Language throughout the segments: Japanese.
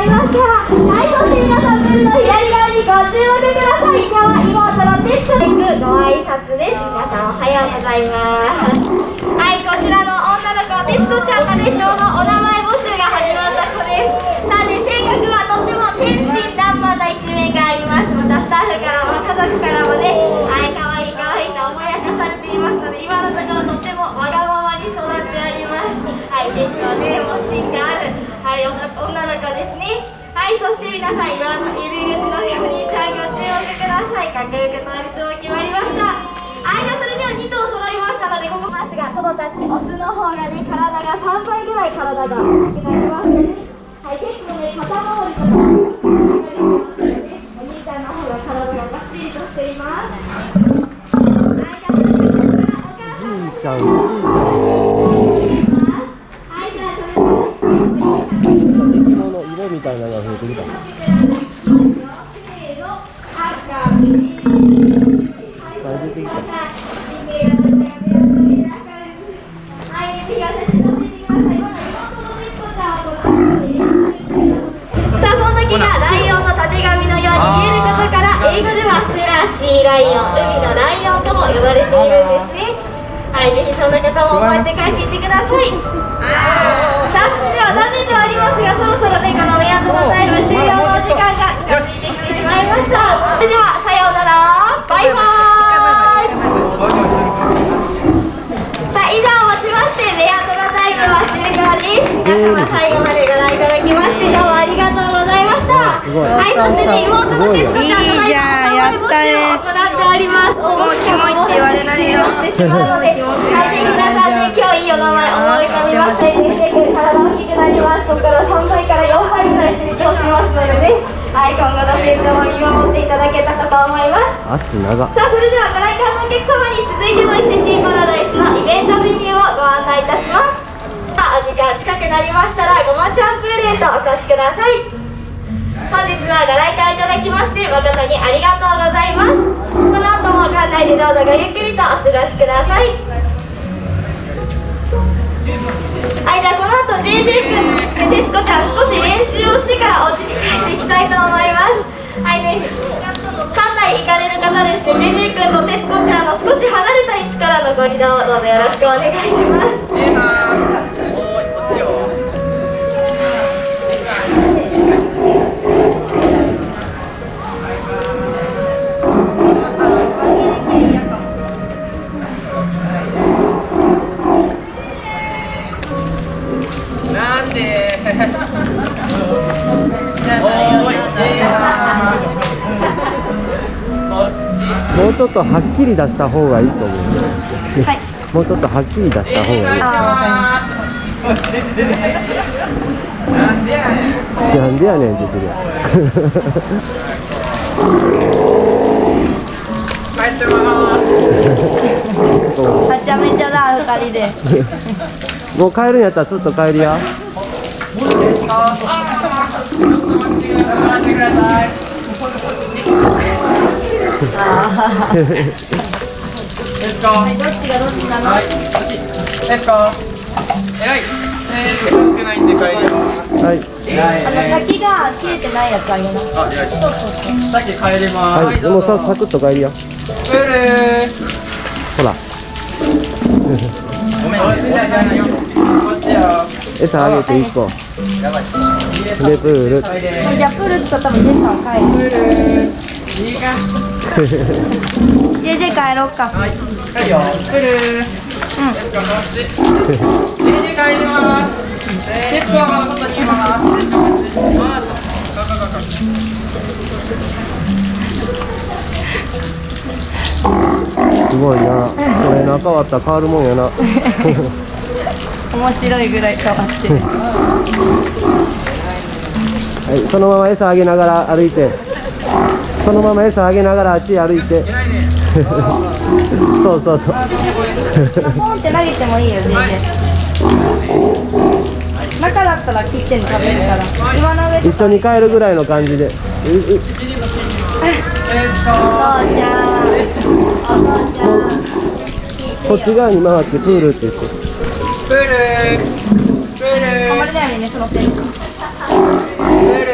決まりましたはいそして皆さん分の左側にご注目ください今日は妹のテッツに行くご挨拶です皆さんおはようございます。はいこちらの女の子テッチョちゃんがねちょうどお名結構ねも芯があるはい女の子ですね。はいそして皆さん今の入り口のねお兄ちゃんご注目ください。かっこよく通りそう決まりました。はいじゃあそれでは2頭揃いましたのでここますがトドたちオスの方がね体が3倍ぐらい体が大きくなります。が増えてきたせーの赤あ出てきたさあそんな木がライオンのたてがみのように見えることから英語ではステラシーライオン海のライオンとも呼ばれているんです。ねはいぜひそんな方も覚えて帰っていってくださいじゃんやったね行っておりますもうキモいって言われないよしてしまう。のではいぜひ皆さんね今日いいお名前思い浮かびましたらねぜひ体大きくなりますここから3倍から4倍ぐらい成長しますのでねはい今後の成長を見守っていただけたかと思います足長。さあそれではご来館のお客様に続いての伊勢シーパラダイスのイベントメニューをご案内いたしますさあお時間近くなりましたらごまちゃんプレゼントお越しください本日はご来館いただきまして誠にありがとうございます。この後も館内でどうぞごゆっくりとお過ごしください。はい、じゃあこの後 JJ 君、徹子ちゃん少し練習をしてからお家に帰っていきたいと思います。はいね、館内行かれる方ですね。JJ 君と徹子ちゃんの少し離れた位置からのご移動どうぞよろしくお願いします。なんでもうちょっとはっきり出した方がいいと思う、もうちょっとはっきり出した方がいいなんでやねん。なんでやねんって言ってるや帰ってますん はちゃめちゃだ二人で。もう帰るんやったらちょっと帰りや先が切れてない。やつあげなあ、偉い。さっき帰りますはい。もさサクッと帰りやプールほらごめんこっちじゃない。よこっちよ餌あげて1個でプール。じゃあプール使ったらジェイさん帰る。プールいいか JJ 帰ろうか。はい帰るよ。プール。うん Let's goこっち JJ 帰ります。 Let's goは外にいます Let's goこっち行きます。ゴーゴーゴーゴーすごいな。これな変わったら変わるもんやな。面白いぐらい変わってるはいそのまま餌あげながら歩いて。そのまま餌あげながらあっち歩いて。そうそうそう。ポンって投げてもいいよ全然中だったら切ってん食べるから。岩の上と一緒に帰るぐらいの感じで。お父ちゃん。お父ちゃん。こっち側に回ってプールって言って。プールプールあんまりだよね寝そのってるプール。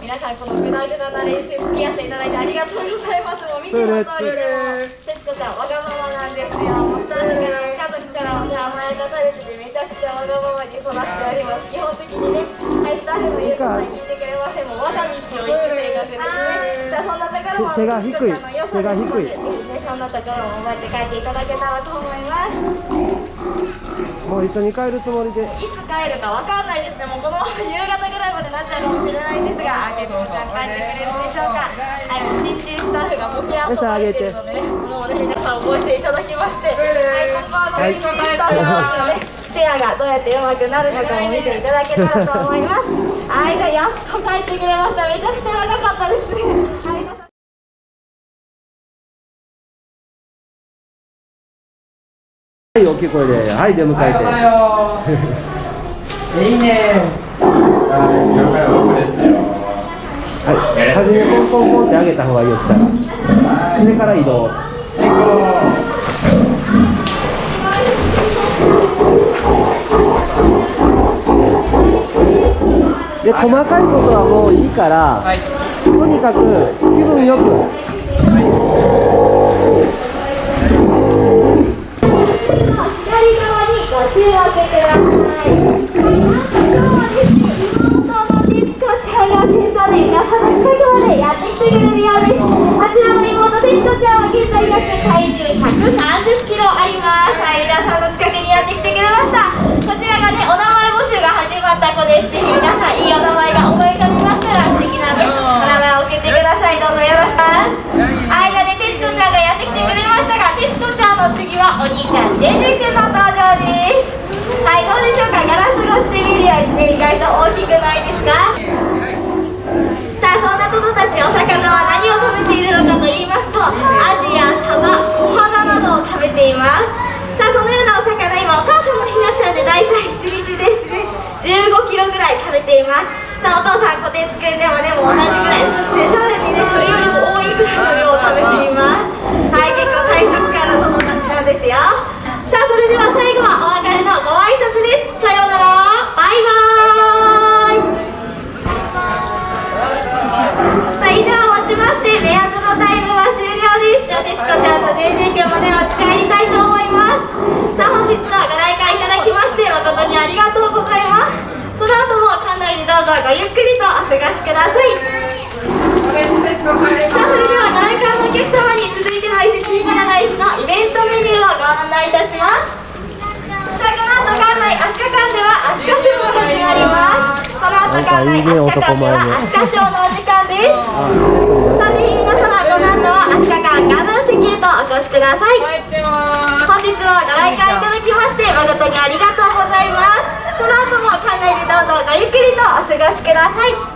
皆さんこのグダグダな練習付き合っていただいてありがとうございますもう見ての通りでも徹子ちゃんわがままなんですよもうスタッフから家族からもね甘やかされててめちゃくちゃわがままに育っております基本的にねはいスタッフの言うことは聞いてくれませんもう我が道を行く生活ですねさあそんなところも手が低い徹子ちゃんの良さ手が低いですのでぜひねそんなところも覚えて帰っていただけたらと思いますもう一緒に帰るつもりでいつ帰るかわかんないですね、もうこのまま夕方ぐらいまでなっちゃうかもしれないんですが、あけこちゃん帰ってくれるでしょうか。はい、新人スタッフがボケアッと出てるので、もうね、皆さん覚えていただきまして、はい、今後はの新人スタッフのね、ペアがどうやって上手くなるのかも見ていただけたらと思います。はい、じゃあやっと帰ってくれました。めちゃくちゃ長かったですね。はい大きい声ではい出迎えて。だよい。い。ねはい。初めポンポンポンって上げた方がい。い。よ来たらそれから移動で細かい。ことはもうい。い。から、はい。とにかく気分よく左側にご注目ください。ですね、妹の徹子ちゃんが先生で皆さんの近くまでやってきてくれるようです。あちらの妹徹子ちゃんは現在約体重130キロあります。はい、皆さんの近くにやってきてくれました。こちらがね、お名前募集が始まった子です。ぜひ皆さんいいお名前が思い浮かびましたら素敵なね、お名前を送ってください。どうぞよろしく。間で徹子ちゃんがやってきてくれましたが、徹子ちゃんの次はお兄ちゃん JJ 君の登場です。はい、どうでしょうか？ガラス越して見るよりね、意外と大きくないですか？さあ、そんなトドたちお魚は何を食べているのかと言いますと、アジやサバ、小花などを食べています。さあ、そのようなお魚、今お母さんのひなちゃんで大体1日ですね、15キロぐらい食べています。さあ、お父さん、コテツくんでもね、もう同じぐらい、そしてさらにね、それよりも多いぐらいの量を食べています。はい、結構大食感のトドたちなんですよ。さあ、それでは最後はお別れのご挨拶です。さようなら、バイバーイ。さあ以上をもちまして目安のタイムは終了ですじゃあ徹子ちゃんと JJ 君もねお家帰りたいと思いますさあ本日はご来館いただきまして誠にありがとうございますこの後も館内にどうぞごゆっくりとお過ごしください。さあそれではご来館のお客様に続いての伊勢シーパラダイスのイベントメニューをご案内いたします。さあこの後館内アシカ館ではアシカショーが始まります。この後館内アシカ館ではアシカショーのお時間です。さあぜひ皆様この後はアシカ館ガー席へとお越しください。本日はご来館いただきまして誠にありがとうございます。この後も館内でどうぞごゆっくりとお過ごしください